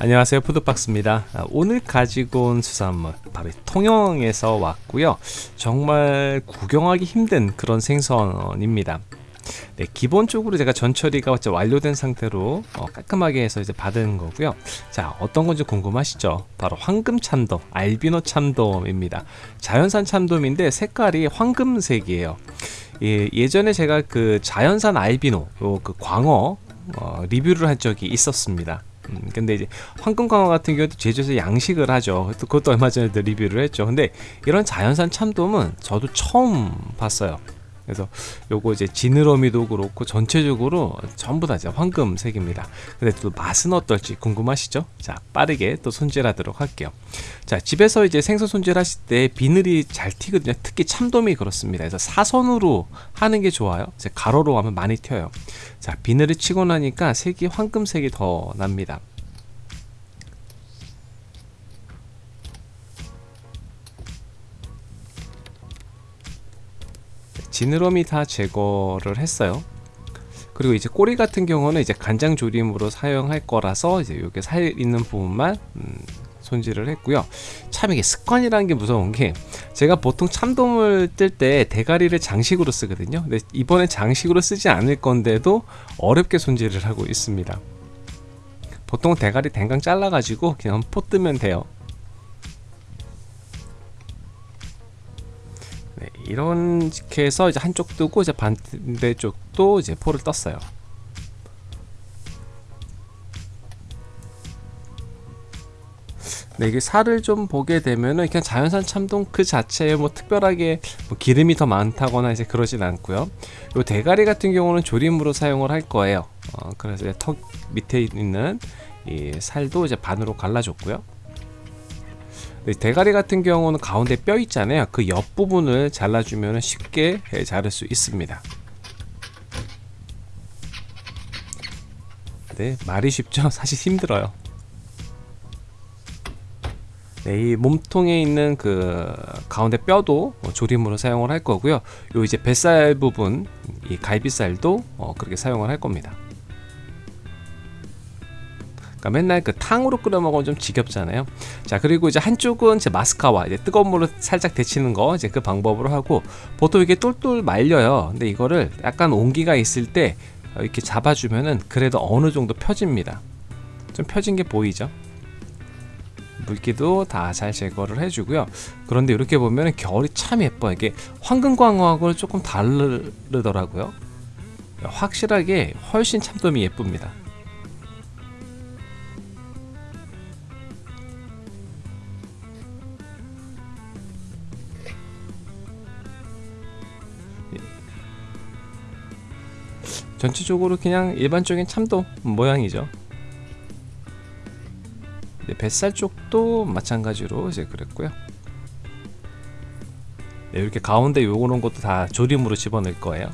안녕하세요. 푸드박스입니다. 아, 오늘 가지고 온 수산물 바로 통영에서 왔고요. 정말 구경하기 힘든 그런 생선입니다. 네, 기본적으로 제가 전처리가 완료된 상태로 어, 깔끔하게 해서 이제 받은 거고요. 자 어떤 건지 궁금하시죠? 바로 황금 참돔 알비노 참돔입니다. 자연산 참돔인데 색깔이 황금색이에요. 예, 예전에 제가 그 자연산 알비노 그 광어 어, 리뷰를 한 적이 있었습니다 음, 근데 이제 황금광어 같은 경우도 제주에서 양식을 하죠. 그것도 얼마 전에 리뷰를 했죠. 근데 이런 자연산 참돔은 저도 처음 봤어요 그래서 요거 이제 지느러미도 그렇고 전체적으로 전부 다 이제 황금색입니다. 근데 또 맛은 어떨지 궁금하시죠? 자 빠르게 또 손질하도록 할게요. 자 집에서 이제 생선 손질하실 때 비늘이 잘 튀거든요. 특히 참돔이 그렇습니다. 그래서 사선으로 하는 게 좋아요. 가로로 하면 많이 튀어요. 자 비늘을 치고 나니까 색이 황금색이 더 납니다 지느러미 다 제거를 했어요. 그리고 이제 꼬리 같은 경우는 이제 간장 조림으로 사용할 거라서 이제 이게 살 있는 부분만 음, 손질을 했고요. 참 이게 습관이라는 게 무서운 게 제가 보통 참돔을 뜰 때 대가리를 장식으로 쓰거든요. 근데 이번에 장식으로 쓰지 않을 건데도 어렵게 손질을 하고 있습니다. 보통 대가리 댕강 잘라 가지고 그냥 포 뜨면 돼요 이렇게 해서 이제 한쪽 뜨고 이제 반대쪽도 이제 포를 떴어요. 네, 이게 살을 좀 보게 되면은 그냥 자연산 참돔 그 자체에 뭐 특별하게 뭐 기름이 더 많다거나 이제 그러진 않고요. 요 대가리 같은 경우는 조림으로 사용을 할 거예요. 어, 그래서 턱 밑에 있는 이 살도 이제 반으로 갈라줬고요. 대가리 같은 경우는 가운데 뼈 있잖아요. 그 옆부분을 잘라주면 쉽게 자를 수 있습니다. 네 말이 쉽죠? 사실 힘들어요. 네, 이 몸통에 있는 그 가운데 뼈도 조림으로 사용을 할 거고요. 요 이제 뱃살 부분 이 갈비살도 어, 그렇게 사용을 할 겁니다 그러니까 맨날 그 탕으로 끓여 먹으면 좀 지겹잖아요. 자 그리고 이제 한쪽은 이제 마스카와 이제 뜨거운 물을 살짝 데치는 거 이제 그 방법으로 하고 보통 이게 똘똘 말려요. 근데 이거를 약간 온기가 있을 때 이렇게 잡아주면은 그래도 어느 정도 펴집니다. 좀 펴진 게 보이죠? 물기도 다 잘 제거를 해주고요. 그런데 이렇게 보면 결이 참 예뻐요. 이게 황금광어하고는 조금 다르더라고요. 확실하게 훨씬 참돔이 예쁩니다 전체적으로 그냥 일반적인 참돔 모양이죠. 네, 뱃살 쪽도 마찬가지로 이제 그랬고요. 네, 이렇게 가운데 요런 것도 다 조림으로 집어넣을 거예요.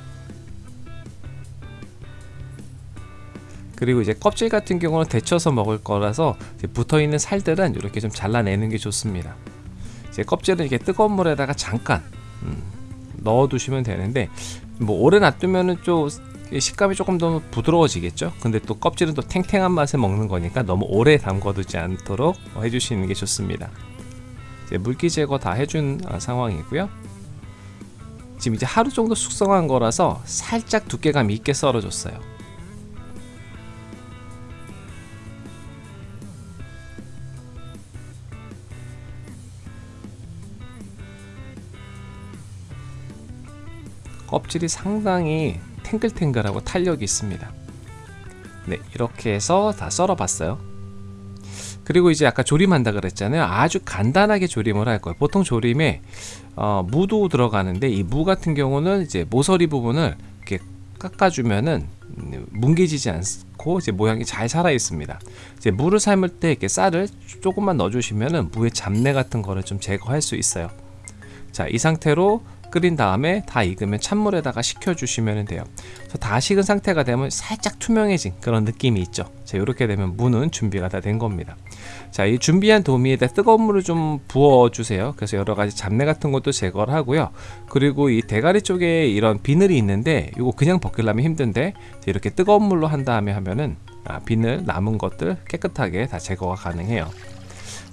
그리고 이제 껍질 같은 경우는 데쳐서 먹을 거라서 붙어있는 살들은 이렇게 좀 잘라내는 게 좋습니다. 이제 껍질은 이렇게 뜨거운 물에다가 잠깐 음, 넣어 두시면 되는데 뭐 오래 놔두면은 좀 식감이 조금 더 부드러워지겠죠? 근데 또 껍질은 또 탱탱한 맛에 먹는 거니까 너무 오래 담궈두지 않도록 해주시는 게 좋습니다. 물기 제거 다 해준 어, 상황이고요. 지금 이제 하루 정도 숙성한 거라서 살짝 두께감 있게 썰어줬어요. 껍질이 상당히 탱글탱글하고 탄력이 있습니다. 네 이렇게 해서 다 썰어 봤어요. 그리고 이제 아까 조림한다 그랬잖아요. 아주 간단하게 조림을 할 거예요. 보통 조림에 어, 무도 들어가는데 이 무 같은 경우는 이제 모서리 부분을 이렇게 깎아주면은 뭉개지지 않고 이제 모양이 잘 살아 있습니다. 이제 무를 삶을 때 이렇게 쌀을 조금만 넣어 주시면은 무의 잡내 같은 거를 좀 제거할 수 있어요. 자 이 상태로 끓인 다음에 다 익으면 찬물에다가 식혀주시면 돼요. 그래서 다 식은 상태가 되면 살짝 투명해진 그런 느낌이 있죠. 자 이렇게 되면 무는 준비가 다 된 겁니다. 자 이 준비한 도미에다 뜨거운 물을 좀 부어 주세요. 그래서 여러가지 잡내 같은 것도 제거를 하고요. 그리고 이 대가리 쪽에 이런 비늘이 있는데 이거 그냥 벗기려면 힘든데 이렇게 뜨거운 물로 한 다음에 하면은 아, 비늘 남은 것들 깨끗하게 다 제거가 가능해요.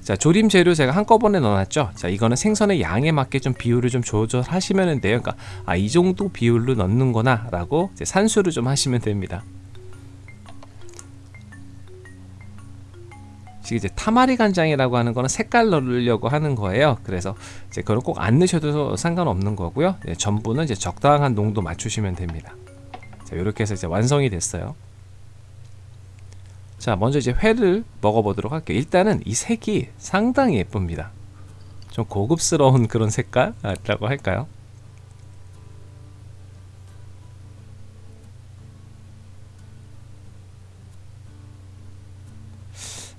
자 조림 재료 제가 한꺼번에 넣어놨죠. 자 이거는 생선의 양에 맞게 좀 비율을 좀 조절하시면 돼요. 그러니까 아, 이 정도 비율로 넣는구나라고 이제 산수를 좀 하시면 됩니다. 이제 타마리 간장이라고 하는 거는 색깔 넣으려고 하는 거예요. 그래서 이제 그걸 꼭 안 넣으셔도 상관없는 거고요. 네, 전부는 이제 적당한 농도 맞추시면 됩니다. 자 이렇게 해서 이제 완성이 됐어요. 자 먼저 이제 회를 먹어보도록 할게요. 일단은 이 색이 상당히 예쁩니다. 좀 고급스러운 그런 색깔이라고 할까요?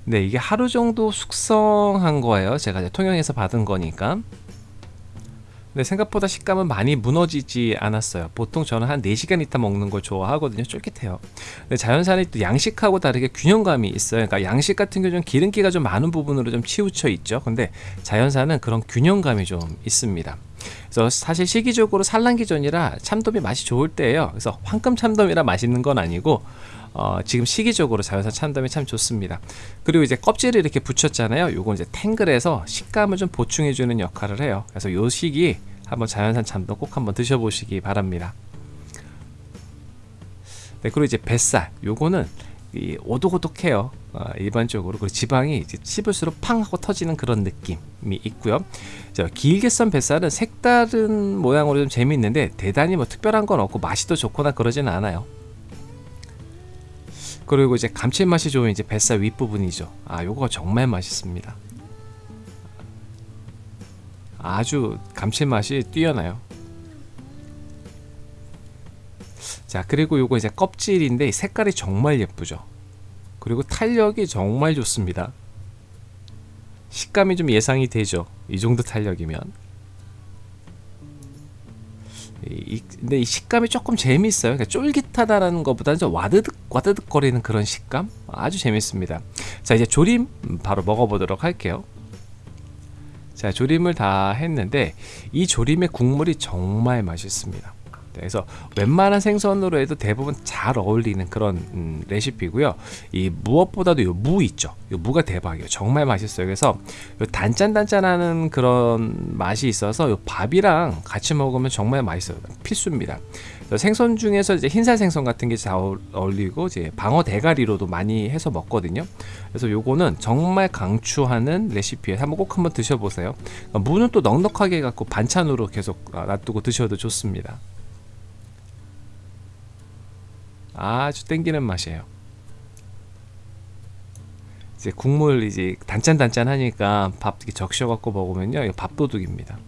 네 이게 하루 정도 숙성한 거예요. 제가 통영에서 받은 거니까 근데 생각보다 식감은 많이 무너지지 않았어요. 보통 저는 한 4시간 있다 먹는 걸 좋아하거든요. 쫄깃해요. 근데 자연산이 또 양식하고 다르게 균형감이 있어요. 그러니까 양식 같은 경우는 기름기가 좀 많은 부분으로 좀 치우쳐 있죠. 근데 자연산은 그런 균형감이 좀 있습니다. 그래서 사실 시기적으로 산란기전이라 참돔이 맛이 좋을 때예요. 그래서 황금 참돔이라 맛있는 건 아니고 어, 지금 시기적으로 자연산 참돔이 참 좋습니다. 그리고 이제 껍질을 이렇게 붙였잖아요. 요건 이제 탱글해서 식감을 좀 보충해 주는 역할을 해요. 그래서 요 시기 한번 자연산 참돔 꼭 한번 드셔보시기 바랍니다. 네 그리고 이제 뱃살. 요거는 이 오독오독해요. 어, 일반적으로. 그리고 지방이 이제 씹을수록 팡 하고 터지는 그런 느낌이 있고요. 자, 길게 썬 뱃살은 색다른 모양으로 좀 재미있는데 대단히 뭐 특별한 건 없고 맛이 더 좋거나 그러지는 않아요 그리고 이제 감칠맛이 좋은 이제 뱃살 윗부분이죠. 아 요거 정말 맛있습니다. 아주 감칠맛이 뛰어나요. 자 그리고 요거 이제 껍질인데 색깔이 정말 예쁘죠. 그리고 탄력이 정말 좋습니다. 식감이 좀 예상이 되죠. 이 정도 탄력이면 이, 근데 이 식감이 조금 재미있어요. 그러니까 쫄깃하다라는 것보다는 좀 와드득 와드득 거리는 그런 식감 아주 재밌습니다. 자 이제 조림 바로 먹어보도록 할게요. 자 조림을 다 했는데 이 조림의 국물이 정말 맛있습니다. 그래서 웬만한 생선으로 해도 대부분 잘 어울리는 그런 음, 레시피고요. 이 무엇보다도 요 무 있죠. 요 무가 대박이에요. 정말 맛있어요. 그래서 요 단짠단짠하는 그런 맛이 있어서 요 밥이랑 같이 먹으면 정말 맛있어요. 필수입니다. 생선 중에서 이제 흰살 생선 같은 게 잘 어울리고 이제 방어 대가리로도 많이 해서 먹거든요. 그래서 요거는 정말 강추하는 레시피에 한번 꼭 한번 드셔보세요. 무는 또 넉넉하게 갖고 반찬으로 계속 놔두고 드셔도 좋습니다. 아주 땡기는 맛이에요. 이제 국물 이제 단짠단짠 하니까 밥 이렇게 적셔 갖고 먹으면요 이거 밥도둑입니다.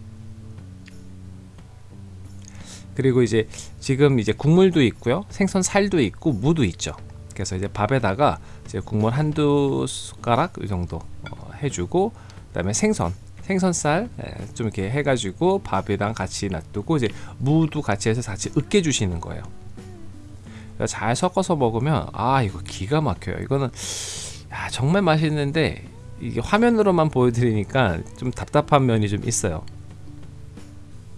그리고 이제 지금 이제 국물도 있고요 생선 살도 있고 무도 있죠. 그래서 이제 밥에다가 이제 국물 한두 숟가락 이 정도 어, 해주고 그 다음에 생선 생선살 예, 좀 이렇게 해가지고 밥이랑 같이 놔두고 이제 무도 같이 해서 같이 으깨 주시는 거예요. 잘 섞어서 먹으면 아 이거 기가 막혀요. 이거는 야, 정말 맛있는데 이게 화면으로만 보여드리니까 좀 답답한 면이 좀 있어요.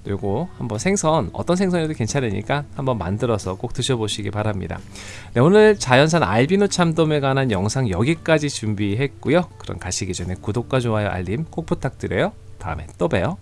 요거 한번 생선 어떤 생선이도 괜찮으니까 한번 만들어서 꼭 드셔보시기 바랍니다. 네, 오늘 자연산 알비노 참돔에 관한 영상 여기까지 준비했고요. 그럼 가시기 전에 구독과 좋아요 알림 꼭 부탁드려요. 다음에 또 봬요